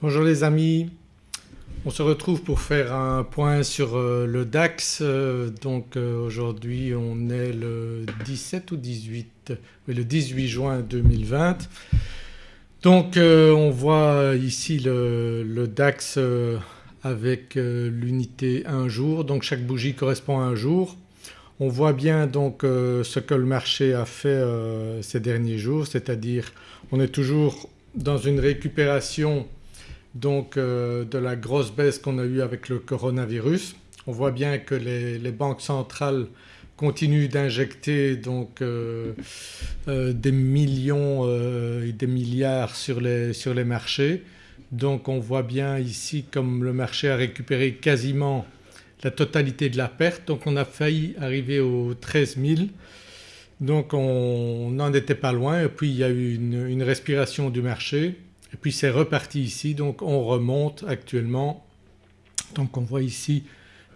Bonjour les amis, on se retrouve pour faire un point sur euh, le DAX. Euh, donc euh, aujourd'hui on est le 17 ou 18 le 18 juin 2020. Donc on voit ici le, DAX avec l'unité un jour donc chaque bougie correspond à un jour. On voit bien donc ce que le marché a fait ces derniers jours c'est-à-dire on est toujours dans une récupération donc euh, de la grosse baisse qu'on a eue avec le coronavirus. On voit bien que les, banques centrales continuent d'injecter donc euh, euh, des millions et des milliards sur les, sur les marchés. Donc on voit bien ici comme le marché a récupéré quasiment la totalité de la perte donc on a failli arriver aux 13 000 donc on n'en était pas loin et puis il y a eu une respiration du marché et puis c'est reparti ici donc on remonte actuellement donc on voit ici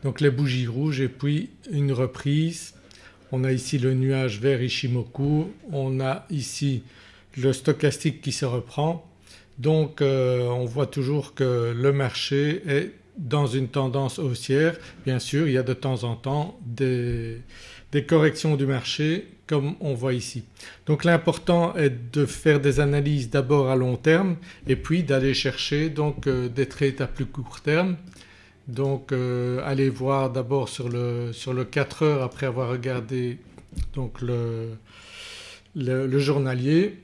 donc les bougies rouges et puis une reprise. On a ici le nuage vert Ishimoku, on a ici le stochastique qui se reprend donc euh, on voit toujours que le marché est dans une tendance haussière. Bien sûr il y a de temps en temps des, des corrections du marché comme on voit ici. Donc l'important est de faire des analyses d'abord à long terme et puis d'aller chercher donc euh, des trades à plus court terme. Donc euh, voir d'abord sur le, sur le 4 heures après avoir regardé donc le, le, journalier.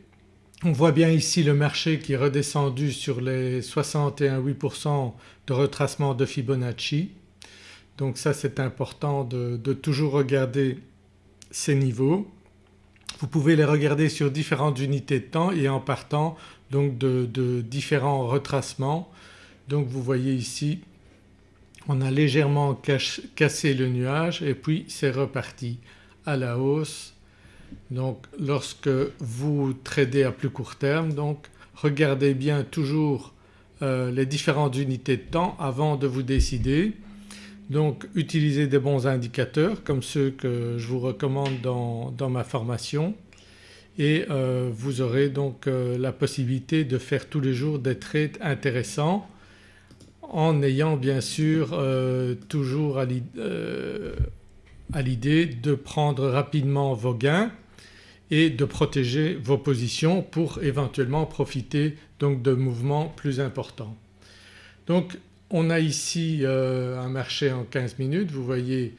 On voit bien ici le marché qui est redescendu sur les 61,8% de retracement de Fibonacci. Donc ça c'est important de, toujours regarder ces niveaux. Vous pouvez les regarder sur différentes unités de temps et en partant donc de, différents retracements. Donc vous voyez ici on a légèrement cassé le nuage et puis c'est reparti à la hausse. Donc lorsque vous tradez à plus court terme donc regardez bien toujours euh, les différentes unités de temps avant de vous décider. Donc utilisez des bons indicateurs comme ceux que je vous recommande dans, ma formation et euh, vous aurez donc euh, la possibilité de faire tous les jours des trades intéressants en ayant bien sûr euh, toujours à l'idée de prendre rapidement vos gains et de protéger vos positions pour éventuellement profiter donc de mouvements plus importants. Donc on a ici euh, un marché en 15 minutes, vous voyez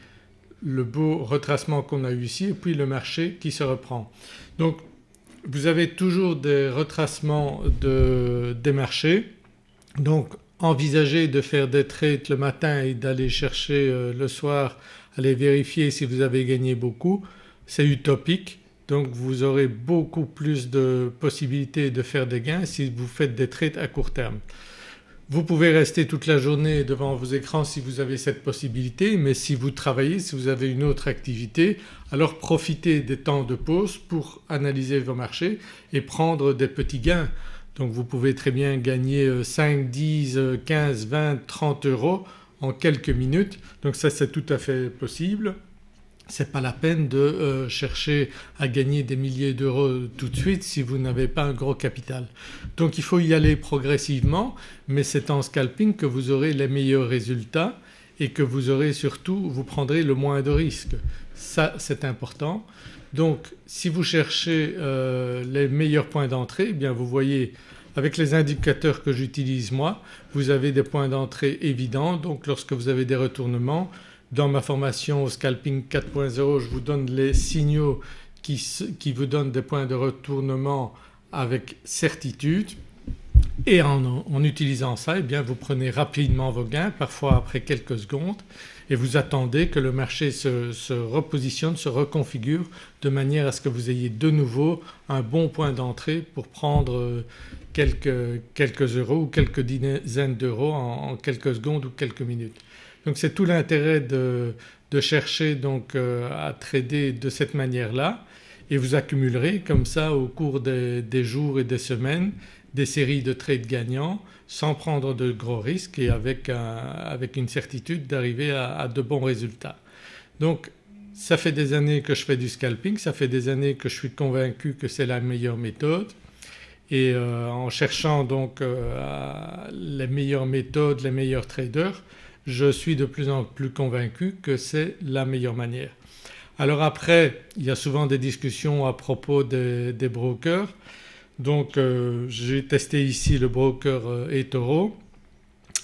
le beau retracement qu'on a eu ici et puis le marché qui se reprend. Donc vous avez toujours des retracements des marchés donc envisagez de faire des trades le matin et d'aller chercher euh, le soir, aller vérifier si vous avez gagné beaucoup, c'est utopique donc vous aurez beaucoup plus de possibilités de faire des gains si vous faites des trades à court terme. Vous pouvez rester toute la journée devant vos écrans si vous avez cette possibilité mais si vous travaillez, si vous avez une autre activité alors profitez des temps de pause pour analyser vos marchés et prendre des petits gains. Donc vous pouvez très bien gagner 5, 10, 15, 20, 30 euros en quelques minutes donc ça c'est tout à fait possible c'est pas la peine de euh, chercher à gagner des milliers d'euros tout de suite si vous n'avez pas un gros capital. Donc il faut y aller progressivement mais c'est en scalping que vous aurez les meilleurs résultats et que vous aurez surtout, vous prendrez le moins de risques. Ça c'est important. Donc si vous cherchez euh, les meilleurs points d'entrée eh bien vous voyez avec les indicateurs que j'utilise moi vous avez des points d'entrée évidents donc lorsque vous avez des retournements dans ma formation au scalping 4.0 je vous donne les signaux qui, vous donnent des points de retournement avec certitude et en, utilisant ça eh vous prenez rapidement vos gains parfois après quelques secondes et vous attendez que le marché se, repositionne, se reconfigure de manière à ce que vous ayez de nouveau un bon point d'entrée pour prendre euh, quelques, quelques, euros ou quelques dizaines d'euros en quelques secondes ou quelques minutes. Donc c'est tout l'intérêt de, chercher donc euh, à trader de cette manière-là et vous accumulerez comme ça au cours des, jours et des semaines des séries de trades gagnants sans prendre de gros risques et avec, une certitude d'arriver à, de bons résultats. Donc ça fait des années que je fais du scalping, ça fait des années que je suis convaincu que c'est la meilleure méthode et en cherchant donc les meilleures méthodes, les meilleurs traders je suis de plus en plus convaincu que c'est la meilleure manière. Alors après il y a souvent des discussions à propos des, brokers donc euh, j'ai testé ici le broker euh, eToro.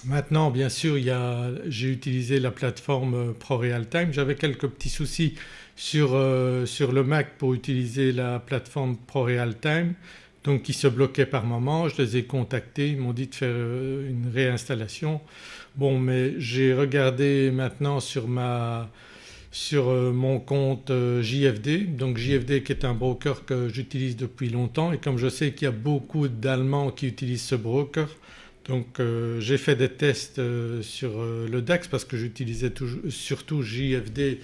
Maintenant bien sûr j'ai utilisé la plateforme euh, ProRealTime. J'avais quelques petits soucis sur, sur, le Mac pour utiliser la plateforme ProRealTime donc qui se bloquait par moment. Je les ai contactés, ils m'ont dit de faire une réinstallation. Bon mais j'ai regardé maintenant sur ma sur euh, mon compte euh, JFD. Donc JFD qui est un broker que j'utilise depuis longtemps et comme je sais qu'il y a beaucoup d'Allemands qui utilisent ce broker donc euh, j'ai fait des tests sur le DAX parce que j'utilisais surtout JFD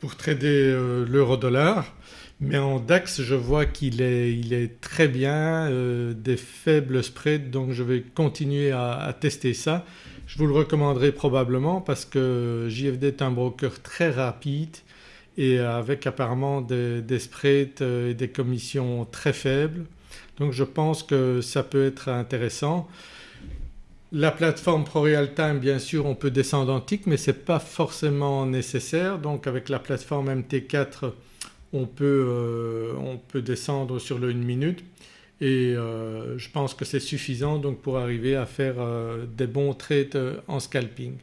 pour trader l'euro dollar mais en DAX je vois qu'il est, très bien, des faibles spreads donc je vais continuer à tester ça je vous le recommanderai probablement parce que JFD est un broker très rapide et avec apparemment des, spreads et des commissions très faibles. Donc je pense que ça peut être intéressant. La plateforme ProRealTime bien sûr on peut descendre en tick mais ce n'est pas forcément nécessaire donc avec la plateforme MT4 on peut, euh, on peut descendre sur le 1 minute et euh, je pense que c'est suffisant donc pour arriver à faire euh, des bons trades en scalping.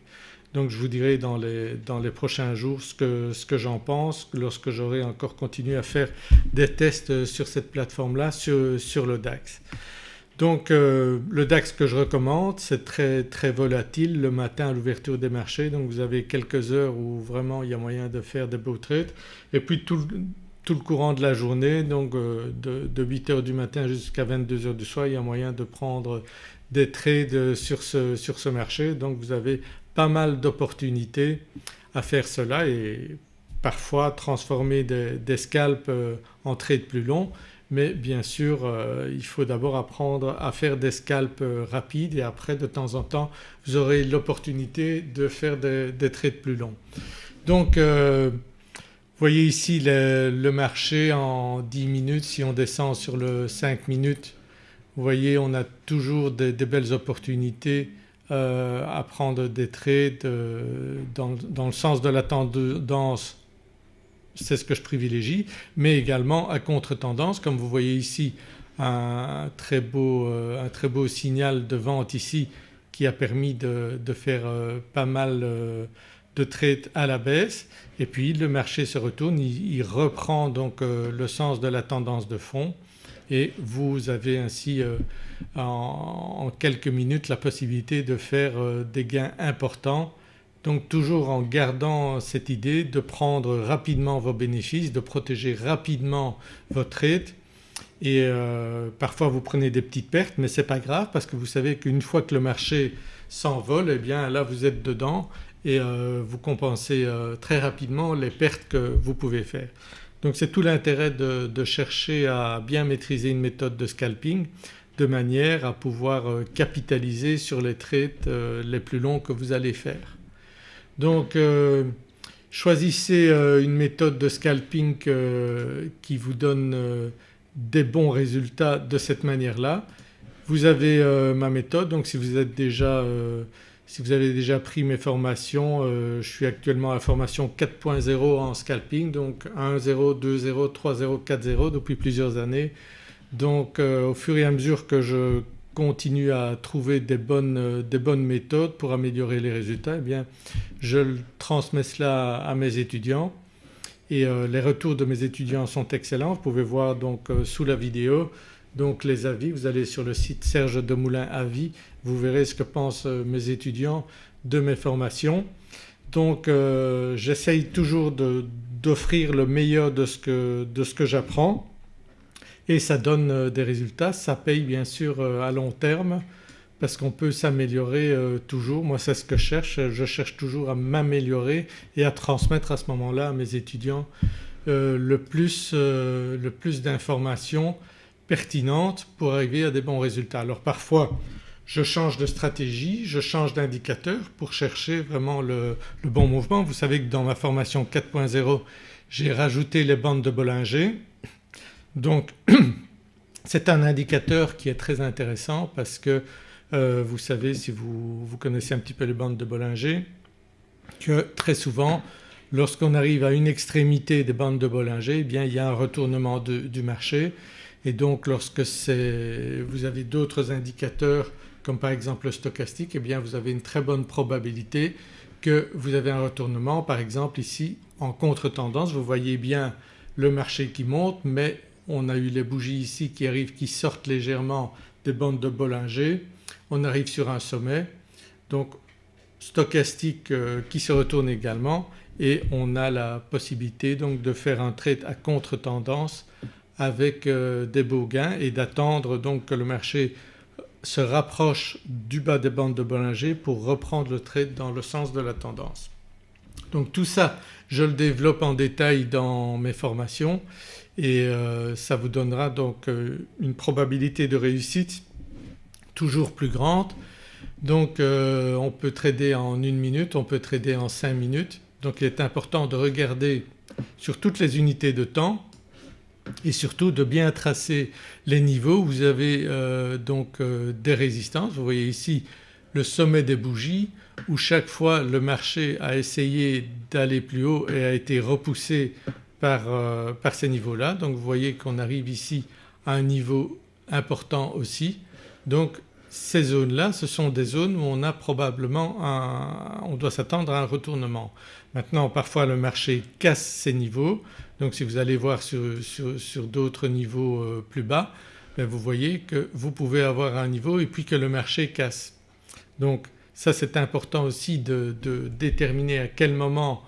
Donc je vous dirai dans les, dans les prochains jours ce que, ce que j'en pense lorsque j'aurai encore continué à faire des tests sur cette plateforme-là sur, sur, le DAX. Donc le DAX que je recommande c'est très très volatile le matin à l'ouverture des marchés. Donc vous avez quelques heures où vraiment il y a moyen de faire des beaux trades. Et puis tout, tout le courant de la journée donc euh, de, 8h du matin jusqu'à 22h du soir il y a moyen de prendre des trades sur ce, sur ce marché. Donc vous avez pas mal d'opportunités à faire cela et parfois transformer des, scalps euh, en trades plus longs mais bien sûr euh, il faut d'abord apprendre à faire des scalps rapides et après de temps en temps vous aurez l'opportunité de faire des, des, trades plus longs. Donc vous voyez ici le, marché en 10 minutes, si on descend sur le 5 minutes vous voyez on a toujours des, belles opportunités euh, à prendre des trades euh, dans, le sens de la tendance c'est ce que je privilégie mais également à contre-tendance. Comme vous voyez ici un très beau, euh, un très beau signal de vente ici qui a permis de, faire pas mal de trades à la baisse. Et puis le marché se retourne, il, reprend donc euh, le sens de la tendance de fond. Et vous avez ainsi euh, en, quelques minutes la possibilité de faire euh, des gains importants donc toujours en gardant cette idée de prendre rapidement vos bénéfices, de protéger rapidement votre trade et parfois vous prenez des petites pertes mais ce n'est pas grave parce que vous savez qu'une fois que le marché s'envole eh bien là vous êtes dedans et euh, vous compensez euh, très rapidement les pertes que vous pouvez faire. Donc c'est tout l'intérêt de, chercher à bien maîtriser une méthode de scalping de manière à pouvoir euh, capitaliser sur les trades les plus longs que vous allez faire. Donc choisissez une méthode de scalping qui vous donne des bons résultats de cette manière-là. Vous avez ma méthode donc si vous êtes déjà si vous avez déjà pris mes formations, euh, je suis actuellement à la formation 4.0 en scalping donc 1.0, 2.0, 3.0, 4.0 depuis plusieurs années. Donc euh, au fur et à mesure que je continue à trouver des bonnes, euh, des bonnes méthodes pour améliorer les résultats eh bien je transmets cela à mes étudiants et les retours de mes étudiants sont excellents. Vous pouvez voir donc sous la vidéo donc les avis, vous allez sur le site Serge Demoulin Avis, vous verrez ce que pensent euh, mes étudiants de mes formations. Donc euh, j'essaye toujours d'offrir le meilleur de ce que, que j'apprends et ça donne euh, des résultats. Ça paye bien sûr à long terme parce qu'on peut s'améliorer toujours. Moi c'est ce que je cherche, je cherche toujours à m'améliorer et à transmettre à ce moment-là à mes étudiants le plus, d'informations pertinente pour arriver à des bons résultats. Alors parfois je change de stratégie, je change d'indicateur pour chercher vraiment le, bon mouvement. Vous savez que dans ma formation 4.0 j'ai rajouté les bandes de Bollinger donc C'est un indicateur qui est très intéressant parce que euh, vous savez si vous, connaissez un petit peu les bandes de Bollinger que très souvent lorsqu'on arrive à une extrémité des bandes de Bollinger eh bien il y a un retournement du marché et donc lorsque vous avez d'autres indicateurs comme par exemple le stochastique eh bien vous avez une très bonne probabilité que vous avez un retournement. Par exemple ici en contre-tendance vous voyez bien le marché qui monte mais on a eu les bougies ici qui arrivent qui sortent légèrement des bandes de Bollinger, on arrive sur un sommet. Donc stochastique euh, qui se retourne également. Et on a la possibilité donc de faire un trade à contre-tendance avec euh, des beaux gains et d'attendre donc que le marché se rapproche du bas des bandes de Bollinger pour reprendre le trade dans le sens de la tendance. Donc tout ça je le développe en détail dans mes formations et euh, ça vous donnera donc euh, une probabilité de réussite toujours plus grande. Donc euh, on peut trader en une minute, on peut trader en cinq minutes donc il est important de regarder sur toutes les unités de temps et surtout de bien tracer les niveaux. Vous avez donc des résistances, vous voyez ici le sommet des bougies où chaque fois le marché a essayé d'aller plus haut et a été repoussé euh, par, ces niveaux-là. Donc vous voyez qu'on arrive ici à un niveau important aussi. Donc ces zones-là ce sont des zones où on a probablement un, on doit s'attendre à un retournement. Maintenant parfois le marché casse ces niveaux donc si vous allez voir sur, d'autres niveaux euh, plus bas ben, vous voyez que vous pouvez avoir un niveau et puis que le marché casse. Donc ça c'est important aussi de, de déterminer à quel moment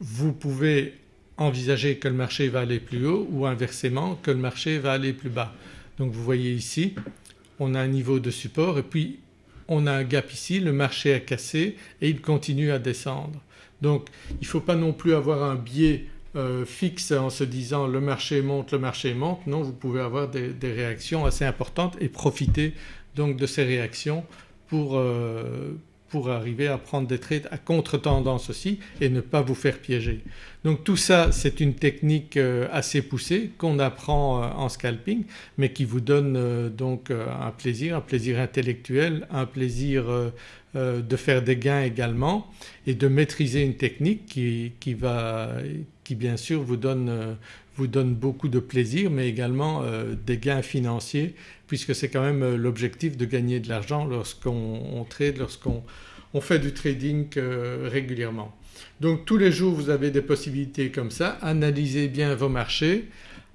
vous pouvez envisager que le marché va aller plus haut ou inversement que le marché va aller plus bas. Donc vous voyez ici on a un niveau de support et puis on a un gap ici, le marché a cassé et il continue à descendre. Donc il ne faut pas non plus avoir un biais euh, fixe en se disant le marché monte, le marché monte. Non vous pouvez avoir des, réactions assez importantes et profiter donc de ces réactions pour, euh, pour arriver à prendre des trades à contre-tendance aussi et ne pas vous faire piéger. Donc tout ça c'est une technique euh, assez poussée qu'on apprend euh, en scalping mais qui vous donne euh, donc un plaisir, un plaisir intellectuel, un plaisir de faire des gains également et de maîtriser une technique qui, qui, va, qui bien sûr vous donne, vous donne beaucoup de plaisir mais également des gains financiers puisque c'est quand même l'objectif de gagner de l'argent lorsqu'on trade, lorsqu'on on fait du trading euh, régulièrement. Donc tous les jours vous avez des possibilités comme ça, analysez bien vos marchés,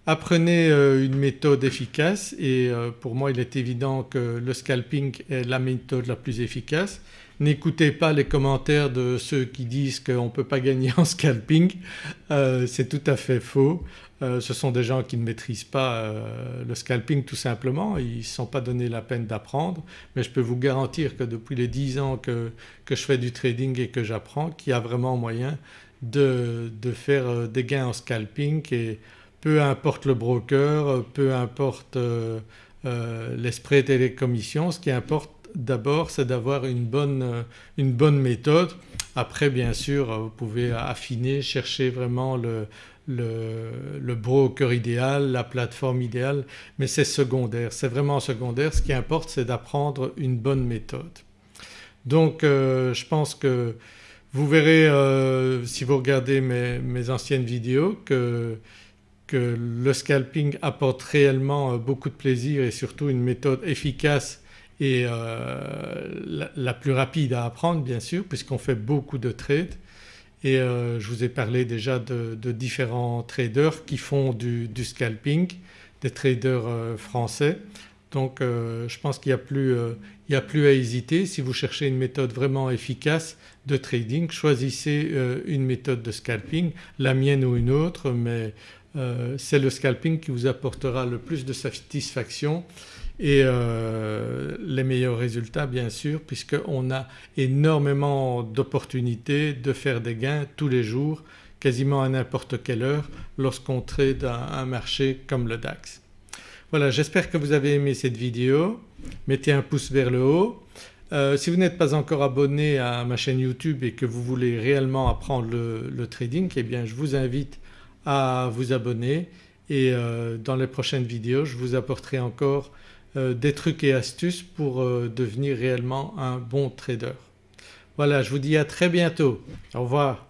apprenez euh, une méthode efficace et euh, pour moi il est évident que le scalping est la méthode la plus efficace. N'écoutez pas les commentaires de ceux qui disent qu'on ne peut pas gagner en scalping, c'est tout à fait faux. Euh, ce sont des gens qui ne maîtrisent pas euh, le scalping tout simplement, ils ne sont pas donné la peine d'apprendre mais je peux vous garantir que depuis les 10 ans que, je fais du trading et que j'apprends qu'il y a vraiment moyen de, faire euh, des gains en scalping et peu importe le broker, peu importe les spreads et les commissions, ce qui importe d'abord c'est d'avoir une bonne méthode. Après bien sûr vous pouvez affiner, chercher vraiment le, le, broker idéal, la plateforme idéale mais c'est secondaire, c'est vraiment secondaire. Ce qui importe c'est d'apprendre une bonne méthode. Donc euh, je pense que vous verrez euh, si vous regardez mes, anciennes vidéos que, le scalping apporte réellement euh, beaucoup de plaisir et surtout une méthode efficace et la, plus rapide à apprendre bien sûr puisqu'on fait beaucoup de trades et euh, je vous ai parlé déjà de, différents traders qui font du, scalping, des traders euh, français. Donc euh, je pense qu'il n'y a, plus à hésiter. Si vous cherchez une méthode vraiment efficace de trading, choisissez une méthode de scalping, la mienne ou une autre mais c'est le scalping qui vous apportera le plus de satisfaction et euh, les meilleurs résultats bien sûr puisqu'on a énormément d'opportunités de faire des gains tous les jours quasiment à n'importe quelle heure lorsqu'on trade un, marché comme le DAX. Voilà j'espère que vous avez aimé cette vidéo, mettez un pouce vers le haut. Euh, si vous n'êtes pas encore abonné à ma chaîne YouTube et que vous voulez réellement apprendre le, trading eh bien je vous invite à vous abonner et dans les prochaines vidéos je vous apporterai encore des trucs et astuces pour devenir réellement un bon trader. Voilà je vous dis à très bientôt, au revoir.